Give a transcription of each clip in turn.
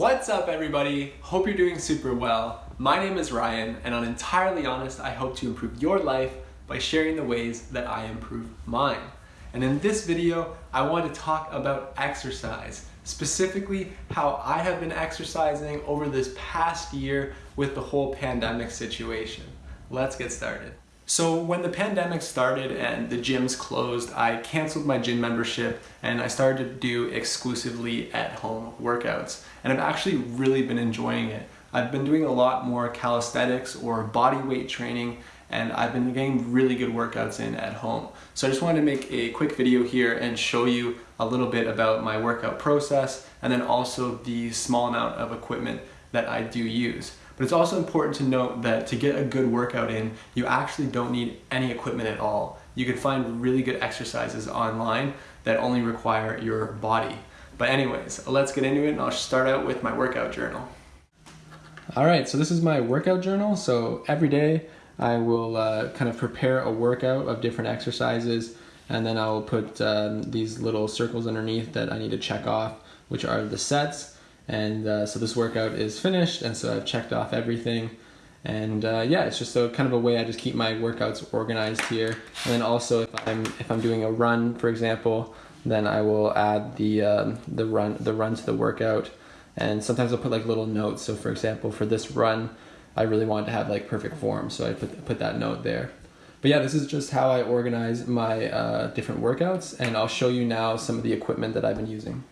What's up everybody? Hope you're doing super well. My name is Ryan and on Entirely Honest, I hope to improve your life by sharing the ways that I improve mine. And in this video, I want to talk about exercise, specifically how I have been exercising over this past year with the whole pandemic situation. Let's get started. So when the pandemic started and the gyms closed, I canceled my gym membership and I started to do exclusively at home workouts. And I've actually really been enjoying it. I've been doing a lot more calisthenics or body weight training and I've been getting really good workouts in at home. So I just wanted to make a quick video here and show you a little bit about my workout process and then also the small amount of equipment that I do use. But it's also important to note that to get a good workout in, you actually don't need any equipment at all. You can find really good exercises online that only require your body. But anyways, let's get into it and I'll start out with my workout journal. All right, so this is my workout journal. So every day I will uh, kind of prepare a workout of different exercises and then I'll put um, these little circles underneath that I need to check off, which are the sets. And uh, so this workout is finished, and so I've checked off everything. And uh, yeah, it's just a kind of a way I just keep my workouts organized here. And then also if I'm if I'm doing a run, for example, then I will add the um, the run the run to the workout. And sometimes I'll put like little notes. So for example, for this run, I really want to have like perfect form, so I put put that note there. But yeah, this is just how I organize my uh, different workouts, and I'll show you now some of the equipment that I've been using.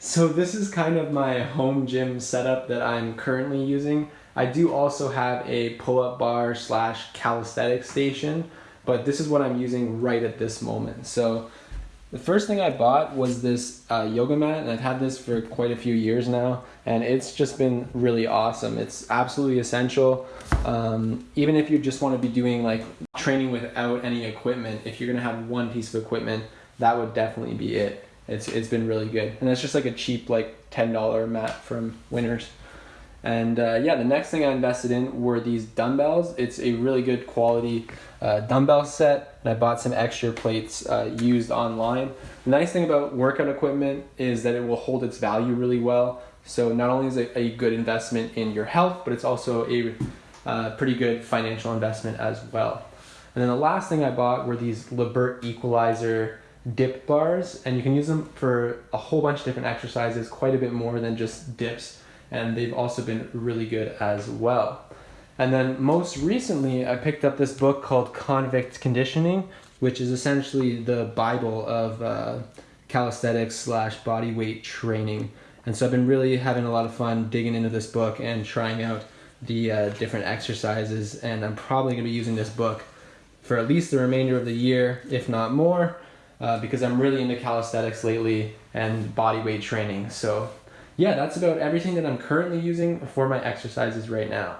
So this is kind of my home gym setup that I'm currently using. I do also have a pull-up bar slash calisthenics station, but this is what I'm using right at this moment. So the first thing I bought was this uh, yoga mat, and I've had this for quite a few years now, and it's just been really awesome. It's absolutely essential. Um, even if you just want to be doing like training without any equipment, if you're gonna have one piece of equipment, that would definitely be it. It's it's been really good, and it's just like a cheap like ten dollar mat from Winners. And uh, yeah, the next thing I invested in were these dumbbells. It's a really good quality uh, dumbbell set, and I bought some extra plates uh, used online. The nice thing about workout equipment is that it will hold its value really well. So not only is it a good investment in your health, but it's also a uh, pretty good financial investment as well. And then the last thing I bought were these Lebert Equalizer dip bars and you can use them for a whole bunch of different exercises, quite a bit more than just dips. And they've also been really good as well. And then most recently, I picked up this book called Convict Conditioning, which is essentially the Bible of uh, calisthenics slash body weight training. And so I've been really having a lot of fun digging into this book and trying out the uh, different exercises. And I'm probably going to be using this book for at least the remainder of the year, if not more uh, because I'm really into calisthenics lately and body weight training. So yeah, that's about everything that I'm currently using for my exercises right now.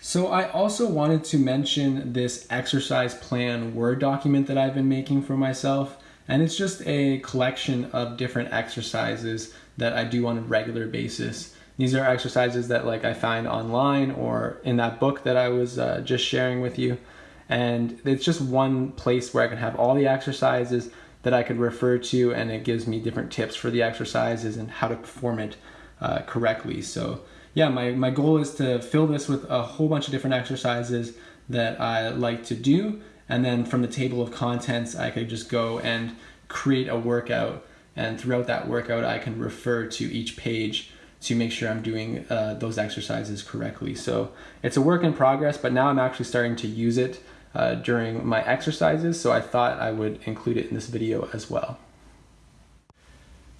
So I also wanted to mention this exercise plan Word document that I've been making for myself. And it's just a collection of different exercises that I do on a regular basis. These are exercises that like I find online or in that book that I was uh, just sharing with you and it's just one place where I can have all the exercises that I could refer to and it gives me different tips for the exercises and how to perform it uh, correctly. So yeah, my, my goal is to fill this with a whole bunch of different exercises that I like to do and then from the table of contents I could just go and create a workout and throughout that workout I can refer to each page to make sure I'm doing uh, those exercises correctly. So it's a work in progress, but now I'm actually starting to use it uh, during my exercises, so I thought I would include it in this video as well.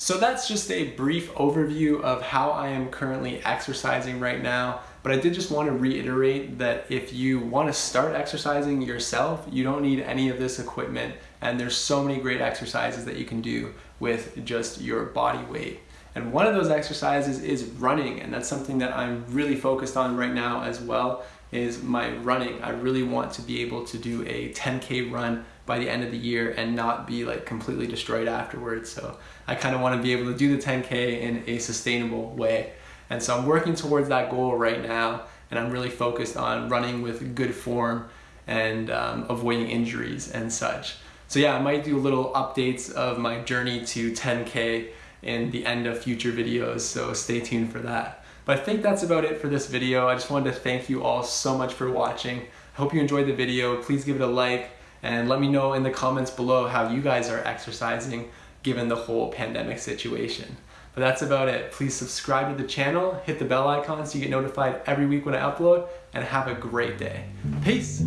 So that's just a brief overview of how I am currently exercising right now. But I did just want to reiterate that if you want to start exercising yourself, you don't need any of this equipment. And there's so many great exercises that you can do with just your body weight. And one of those exercises is running. And that's something that I'm really focused on right now as well is my running. I really want to be able to do a 10K run by the end of the year and not be like completely destroyed afterwards. So I kind of want to be able to do the 10K in a sustainable way. And so I'm working towards that goal right now and I'm really focused on running with good form and um, avoiding injuries and such. So yeah, I might do little updates of my journey to 10K in the end of future videos, so stay tuned for that. But I think that's about it for this video. I just wanted to thank you all so much for watching. I hope you enjoyed the video. Please give it a like and let me know in the comments below how you guys are exercising given the whole pandemic situation. But that's about it. Please subscribe to the channel, hit the bell icon so you get notified every week when I upload, and have a great day. Peace!